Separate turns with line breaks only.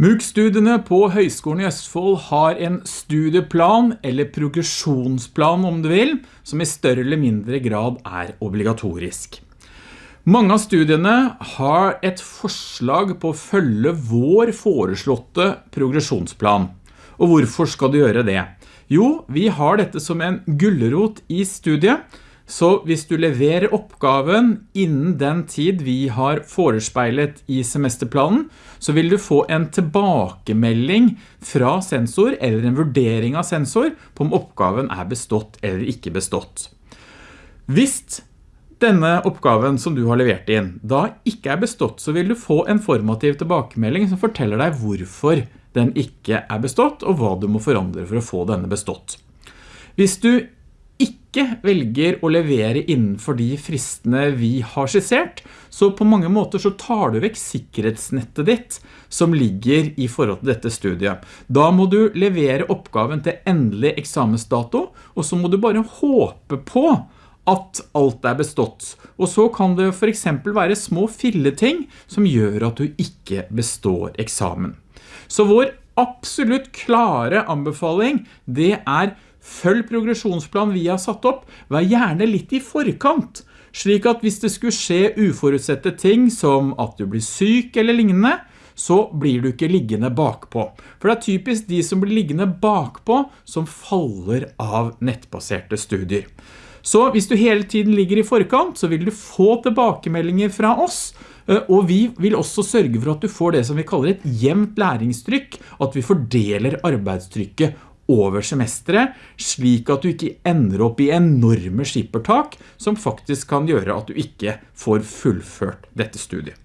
MOOC-studiene på Høgskolen i Østfold har en studieplan, eller progresjonsplan om du vil, som i større eller mindre grad er obligatorisk. Mange av studiene har et forslag på å følge vår foreslåtte progresjonsplan. Og hvorfor skal du gjøre det? Jo, vi har dette som en gullerot i studiet, så hvis du leverer oppgaven innen den tid vi har forespeilet i semesterplanen, så vil du få en tilbakemelding fra sensor eller en vurdering av sensor på om oppgaven er bestått eller ikke bestått. Hvis denne oppgaven som du har levert inn da ikke er bestått, så vil du få en formativ tilbakemelding som forteller deg hvorfor den ikke er bestått, og hva du må forandre for å få denne bestått. Hvis du ikke velger å levere innenfor de fristene vi har skissert, så på mange måter så tar du vekk sikkerhetsnettet ditt som ligger i forhold til dette studiet. Da må du levere oppgaven til endelig eksamensdato, og så må du bare håpe på at alt er bestått. Og så kan det for eksempel være små filleting som gjør at du ikke består eksamen. Så vår absolutt klare anbefaling, det er Følg progresjonsplan vi har satt opp. Vær gjerne litt i forkant, slik at hvis det skulle skje uforutsette ting som at du blir syk eller lignende, så blir du ikke liggende bakpå. For det er typisk de som blir liggende bakpå som faller av nettbaserte studier. Så hvis du hele tiden ligger i forkant, så vil du få tilbakemeldinger fra oss, eh, og vi vil også sørge for at du får det som vi kaller et jevnt læringstrykk, at vi fordeler arbeidstrykket over semesteret, slik at du ikke ender opp i enorme skippertak, som faktisk kan gjøre at du ikke får fullført dette studiet.